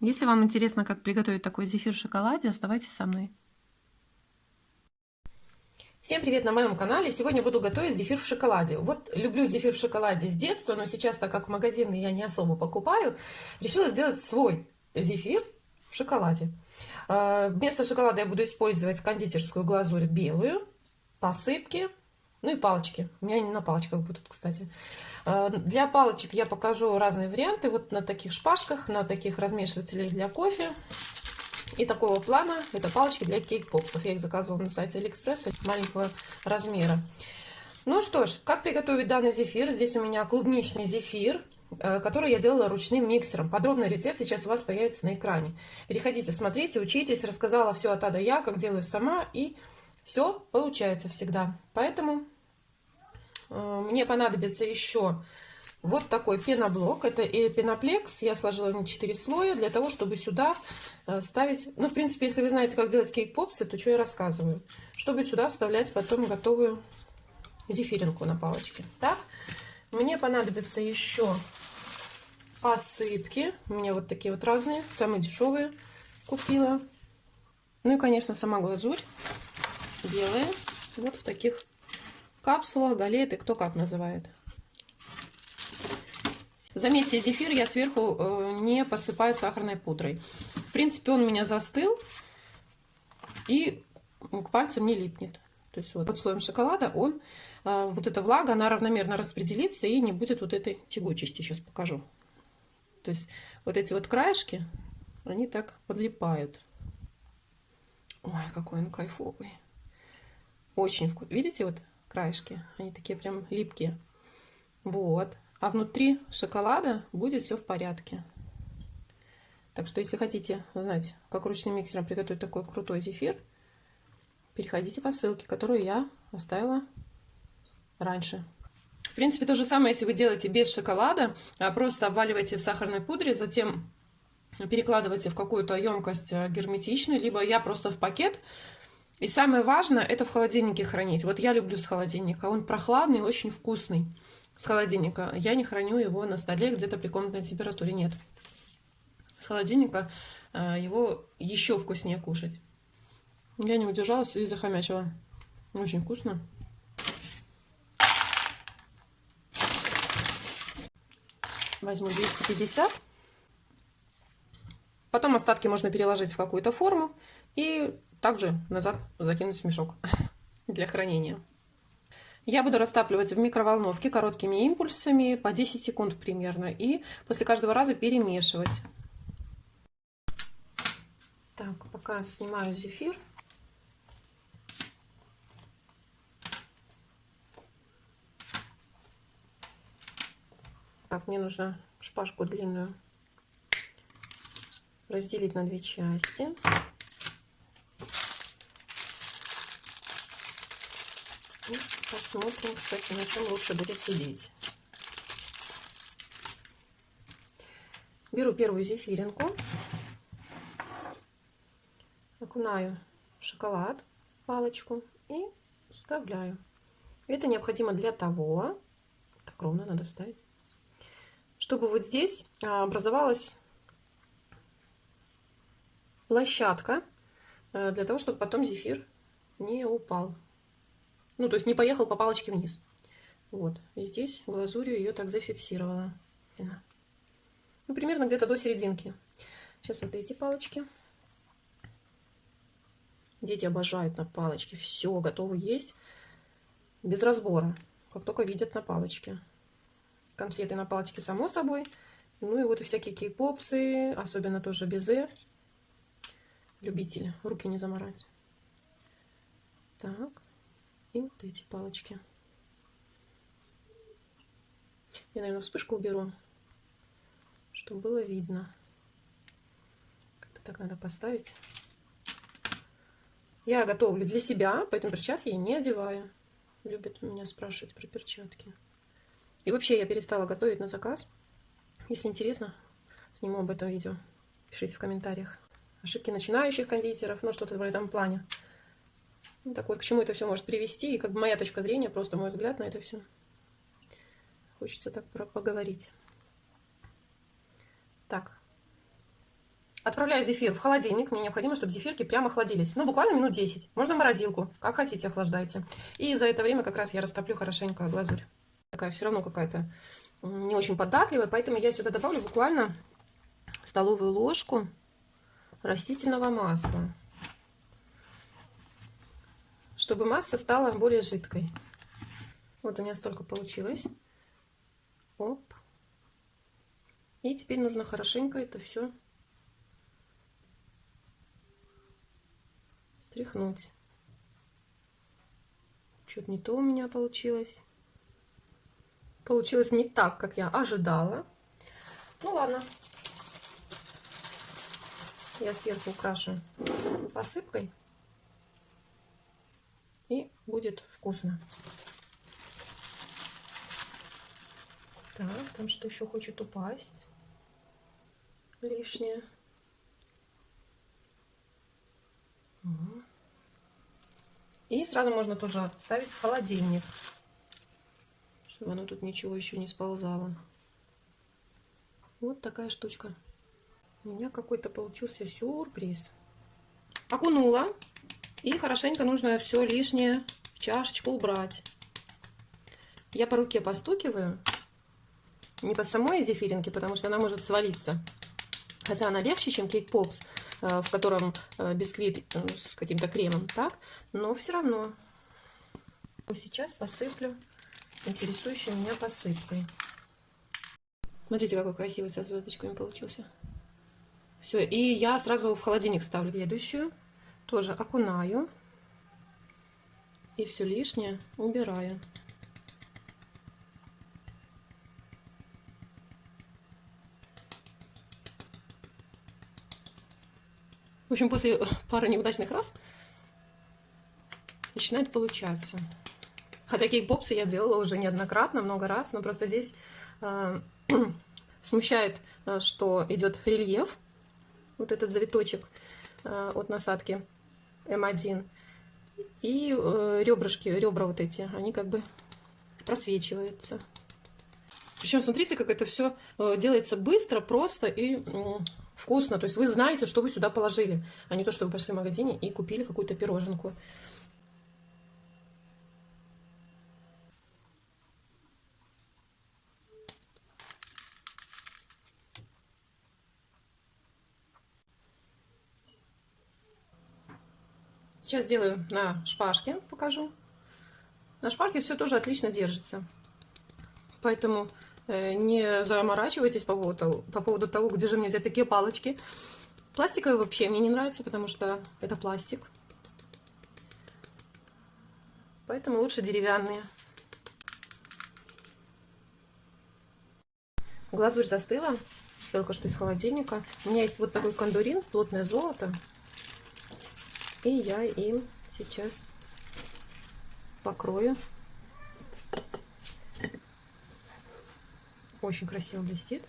Если вам интересно, как приготовить такой зефир в шоколаде, оставайтесь со мной. Всем привет на моем канале! Сегодня буду готовить зефир в шоколаде. Вот люблю зефир в шоколаде с детства, но сейчас, так как в магазины я не особо покупаю, решила сделать свой зефир в шоколаде. А, вместо шоколада я буду использовать кондитерскую глазурь белую, посыпки, ну и палочки. У меня они на палочках будут, кстати. А, для палочек я покажу разные варианты. Вот на таких шпажках, на таких размешивателях для кофе. И такого плана это палочки для кейк-попсов. Я их заказывала на сайте Алиэкспресса маленького размера. Ну что ж, как приготовить данный зефир? Здесь у меня клубничный зефир, э, который я делала ручным миксером. Подробный рецепт сейчас у вас появится на экране. Переходите, смотрите, учитесь. Рассказала все от А до Я, как делаю сама. И все получается всегда. Поэтому мне понадобится еще вот такой пеноблок. Это и пеноплекс. Я сложила на 4 слоя для того, чтобы сюда э, ставить... Ну, в принципе, если вы знаете, как делать кейк-попсы, то что я рассказываю. Чтобы сюда вставлять потом готовую зефиринку на палочке. Так, мне понадобится еще посыпки. У меня вот такие вот разные, самые дешевые купила. Ну и, конечно, сама глазурь белые. Вот в таких капсулах, галеты, кто как называет. Заметьте, зефир я сверху э, не посыпаю сахарной пудрой. В принципе, он у меня застыл и к пальцам не липнет. То есть вот под слоем шоколада он, э, вот эта влага, она равномерно распределится и не будет вот этой тягучести. Сейчас покажу. То есть вот эти вот краешки, они так подлипают. Ой, какой он кайфовый. Очень вкусный. Видите, вот краешки? Они такие прям липкие. Вот. А внутри шоколада будет все в порядке. Так что, если хотите знать, как ручным миксером приготовить такой крутой зефир, переходите по ссылке, которую я оставила раньше. В принципе, то же самое, если вы делаете без шоколада, а просто обваливаете в сахарной пудре, затем перекладываете в какую-то емкость э, герметичную, либо я просто в пакет и самое важное, это в холодильнике хранить. Вот я люблю с холодильника. Он прохладный, очень вкусный. С холодильника. Я не храню его на столе где-то при комнатной температуре. Нет. С холодильника э, его еще вкуснее кушать. Я не удержалась и захомячила. Очень вкусно. Возьму 250. Потом остатки можно переложить в какую-то форму и также назад закинуть в мешок для хранения. Я буду растапливать в микроволновке короткими импульсами по 10 секунд примерно. И после каждого раза перемешивать. Так, пока снимаю зефир. Так, мне нужно шпажку длинную разделить на две части. Посмотрим, кстати, на чем лучше будет сидеть. Беру первую зефиринку, окунаю в шоколад, палочку и вставляю. Это необходимо для того, так ровно надо вставить, чтобы вот здесь а, образовалась площадка э, для того, чтобы потом зефир не упал. Ну, то есть не поехал по палочке вниз. Вот. И здесь глазурью ее так зафиксировала. Ну, примерно где-то до серединки. Сейчас вот эти палочки. Дети обожают на палочке. Все, готовы есть. Без разбора. Как только видят на палочке. Конфеты на палочке, само собой. Ну и вот и всякие кей-попсы. Особенно тоже безе. Любители. Руки не заморать. Так и вот эти палочки. Я, наверное, вспышку уберу, чтобы было видно. Как-то так надо поставить. Я готовлю для себя, поэтому перчатки я не одеваю. Любят меня спрашивать про перчатки. И вообще я перестала готовить на заказ. Если интересно, сниму об этом видео. Пишите в комментариях. Ошибки начинающих кондитеров, ну что-то в этом плане. Ну, так вот, к чему это все может привести, и как бы моя точка зрения, просто мой взгляд на это все. Хочется так про поговорить. Так. Отправляю зефир в холодильник. Мне необходимо, чтобы зефирки прямо охладились. Ну, буквально минут 10. Можно морозилку. Как хотите, охлаждайте. И за это время как раз я растоплю хорошенько глазурь. Такая все равно какая-то не очень податливая. Поэтому я сюда добавлю буквально столовую ложку растительного масла. Чтобы масса стала более жидкой. Вот у меня столько получилось. Оп. И теперь нужно хорошенько это все стряхнуть. Что-то не то у меня получилось. Получилось не так, как я ожидала. Ну ладно. Я сверху украшу посыпкой. Будет вкусно. Так, там что еще хочет упасть? Лишнее. И сразу можно тоже ставить в холодильник, чтобы оно тут ничего еще не сползало. Вот такая штучка. У меня какой-то получился сюрприз. Окунула. И хорошенько нужно все лишнее в чашечку убрать. Я по руке постукиваю. Не по самой зефиринке, потому что она может свалиться. Хотя она легче, чем кейк попс. Э, в котором э, бисквит э, с каким-то кремом, так? Но все равно. Сейчас посыплю интересующей меня посыпкой. Смотрите, какой красивый со звездочками получился. Все, и я сразу в холодильник ставлю следующую. Тоже окунаю. И все лишнее убираю. В общем, после пары неудачных раз начинает получаться. Хотя кейк-попсы я делала уже неоднократно, много раз, но просто здесь э, смущает, э, что идет рельеф, вот этот завиточек э, от насадки М1, и э, ребрышки, ребра вот эти, они как бы просвечиваются. Причем смотрите, как это все э, делается быстро, просто и вкусно. То есть вы знаете, что вы сюда положили, а не то, что вы пошли в магазине и купили какую-то пироженку. Сейчас сделаю на шпажке, покажу. На шпажке все тоже отлично держится. Поэтому Э, не заморачивайтесь по поводу, по поводу того, где же мне взять такие палочки. Пластиковые вообще мне не нравится, потому что это пластик. Поэтому лучше деревянные. Глазурь застыла, только что из холодильника. У меня есть вот такой кондурин, плотное золото. И я им сейчас покрою Очень красиво блестит.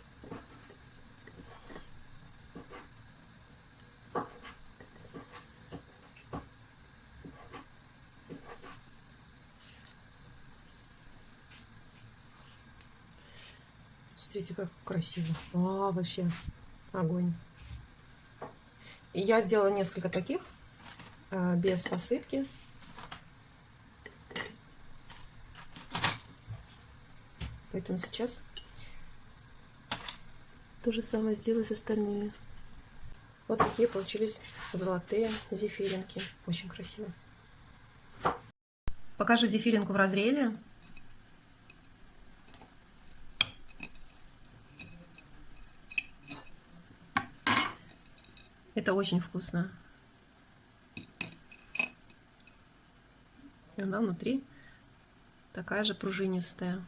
Смотрите, как красиво. А, вообще огонь. Я сделала несколько таких без посыпки. Поэтому сейчас то же самое сделаю с остальными. Вот такие получились золотые зефиринки. Очень красиво. Покажу зефиринку в разрезе. Это очень вкусно. И она внутри такая же пружинистая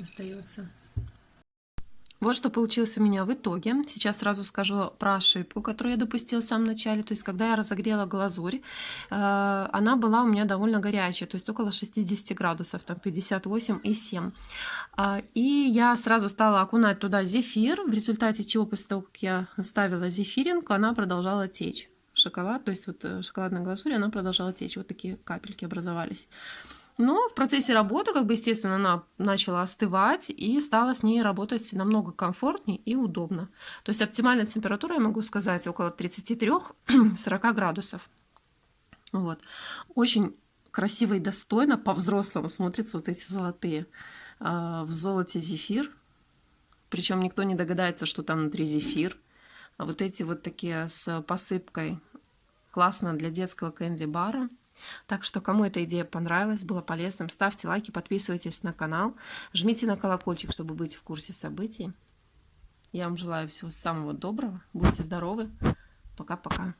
остается. Вот что получилось у меня в итоге. Сейчас сразу скажу про ошибку, которую я допустила в самом начале. То есть, когда я разогрела глазурь, э, она была у меня довольно горячая, то есть около 60 градусов, там 58,7. А, и я сразу стала окунать туда зефир, в результате чего после того, как я ставила зефиринку, она продолжала течь. Шоколад, то есть вот э, шоколадная глазурь, она продолжала течь. Вот такие капельки образовались. Но в процессе работы, как бы, естественно, она начала остывать и стала с ней работать намного комфортнее и удобно. То есть оптимальная температура, я могу сказать, около 33-40 градусов. Вот. Очень красиво и достойно по-взрослому смотрятся вот эти золотые. А, в золоте зефир. Причем никто не догадается, что там внутри зефир. А вот эти вот такие с посыпкой. Классно для детского кэнди-бара. Так что, кому эта идея понравилась, было полезным, ставьте лайки, подписывайтесь на канал, жмите на колокольчик, чтобы быть в курсе событий. Я вам желаю всего самого доброго, будьте здоровы, пока-пока.